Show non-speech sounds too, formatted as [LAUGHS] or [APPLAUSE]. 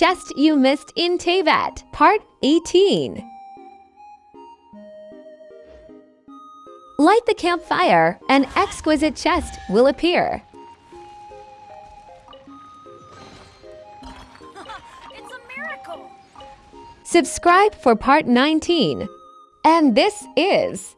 chest you missed in Teyvat, Part 18. Light the campfire, an exquisite chest will appear. [LAUGHS] It's a miracle! Subscribe for Part 19. And this is